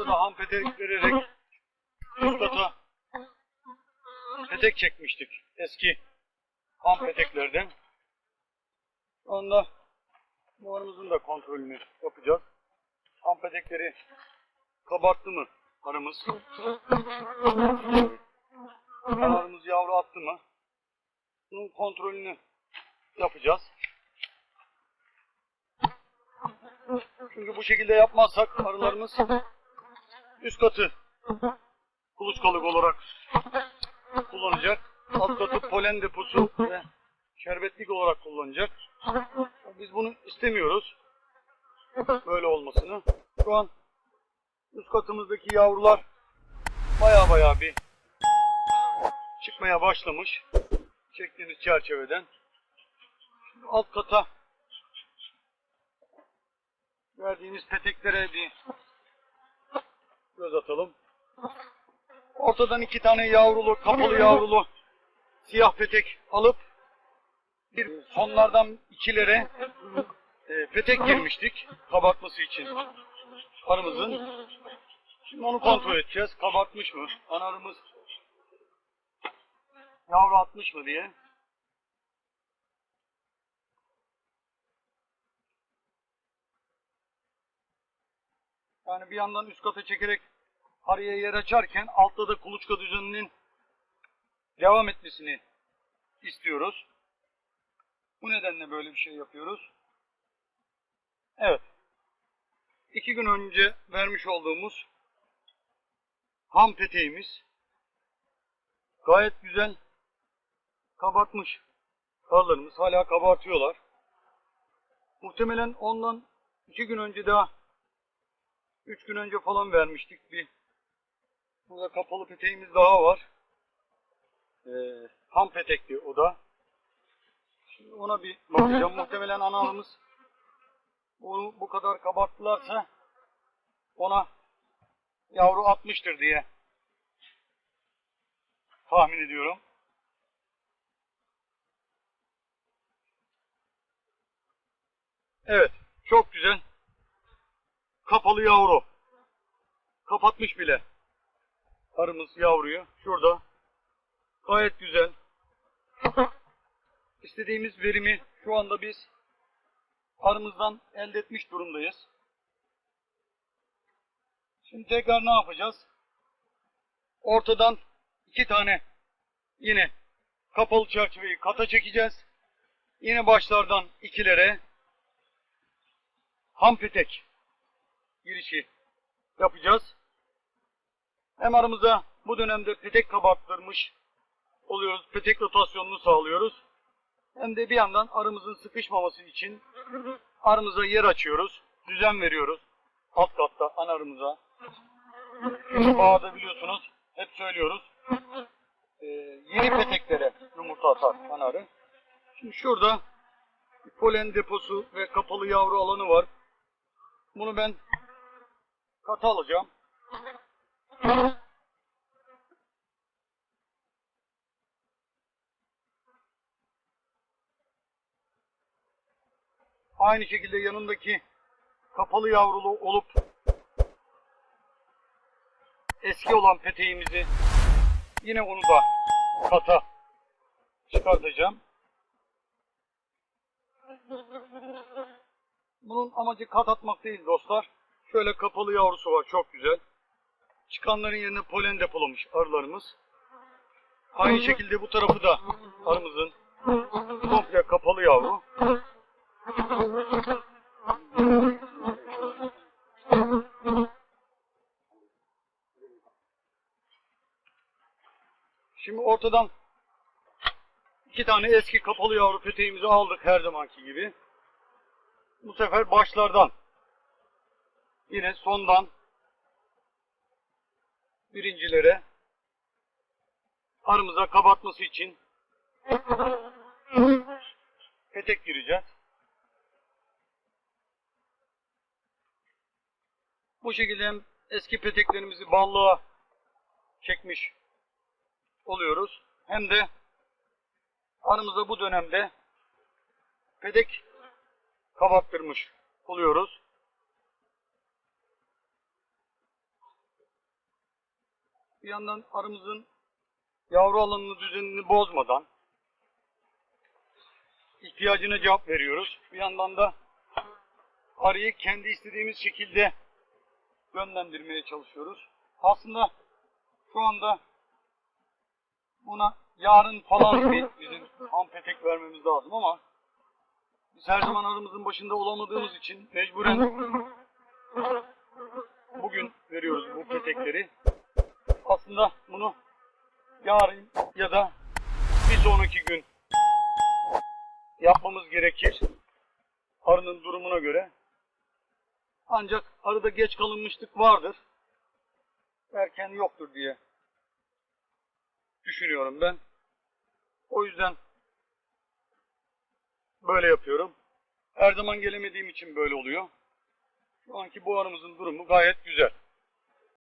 Burada da ham petek vererek Kutlat'a petek çekmiştik. Eski ham peteklerden. Şu buharımızın da kontrolünü yapacağız. Ham petekleri kabarttı mı arımız? Kanarımız yavru attı mı? Bunun kontrolünü yapacağız. Çünkü bu şekilde yapmazsak arılarımız üst katı kuluçkalık olarak kullanacak. Alt katı polen deposu ve şerbetlik olarak kullanacak. Biz bunu istemiyoruz. Böyle olmasını. Şu an üst katımızdaki yavrular baya baya bir çıkmaya başlamış. Çektiğimiz çerçeveden. Şimdi alt kata verdiğimiz peteklere bir göz atalım. Ortadan iki tane yavrulu, kapalı yavrulu siyah petek alıp bir sonlardan ikilere e, petek girmiştik kabartması için arımızın. Şimdi onu kontrol edeceğiz. Kabartmış mı? Ana arımız yavru atmış mı diye. Yani bir yandan üst kata çekerek arıya yer açarken altta da kuluçka düzeninin devam etmesini istiyoruz. Bu nedenle böyle bir şey yapıyoruz. Evet. İki gün önce vermiş olduğumuz ham peteğimiz gayet güzel kabartmış. Karlarımız hala kabartıyorlar. Muhtemelen ondan iki gün önce daha üç gün önce falan vermiştik bir burada kapalı peteğimiz daha var. Ee, ham petekli o da. Şimdi ona bir bakacağım. Muhtemelen analımız onu bu kadar kabarttılarsa ona yavru atmıştır diye tahmin ediyorum. Evet, çok güzel. Kapalı yavru. Kapatmış bile. Arımız yavruyu. Şurada. Gayet güzel. İstediğimiz verimi şu anda biz arımızdan elde etmiş durumdayız. Şimdi tekrar ne yapacağız? Ortadan iki tane yine kapalı çerçeveyi kata çekeceğiz. Yine başlardan ikilere ham petek girişi yapacağız. Hem aramıza bu dönemde petek kabarttırmış oluyoruz. Petek rotasyonunu sağlıyoruz. Hem de bir yandan arımızın sıkışmaması için arımıza yer açıyoruz. Düzen veriyoruz. Alt katta ana arımıza. Bağda biliyorsunuz hep söylüyoruz. Ee, yeni peteklere yumurta atar ana arı. Şimdi şurada polen deposu ve kapalı yavru alanı var. Bunu ben kata alacağım. Aynı şekilde yanındaki kapalı yavrulu olup eski olan peteğimizi yine onu da kata çıkartacağım. Bunun amacı kat atmak değil dostlar. Şöyle kapalı yavrusu var çok güzel. Çıkanların yerine polen depolamış arılarımız. Aynı şekilde bu tarafı da arımızın komple kapalı yavru. Şimdi ortadan iki tane eski kapalı yavru peteğimizi aldık her zamanki gibi. Bu sefer başlardan yine sondan birincilere arımıza kabartması için petek gireceğiz. Bu şekilde hem eski peteklerimizi ballığa çekmiş oluyoruz. Hem de arımıza bu dönemde petek kabarttırmış oluyoruz. Bir yandan arımızın yavru alanını düzenini bozmadan ihtiyacına cevap veriyoruz. Bir yandan da arıyı kendi istediğimiz şekilde yönlendirmeye çalışıyoruz. Aslında şu anda buna yarın falan bir bizim ham petek vermemiz lazım ama biz her zaman arımızın başında olamadığımız için mecburen bugün veriyoruz bu petekleri. Aslında bunu yarın ya da bir sonraki gün yapmamız gerekir. Arının durumuna göre. Ancak arada geç kalınmışlık vardır. Erken yoktur diye düşünüyorum ben. O yüzden böyle yapıyorum. Her zaman gelemediğim için böyle oluyor. Şu anki bu arımızın durumu gayet güzel.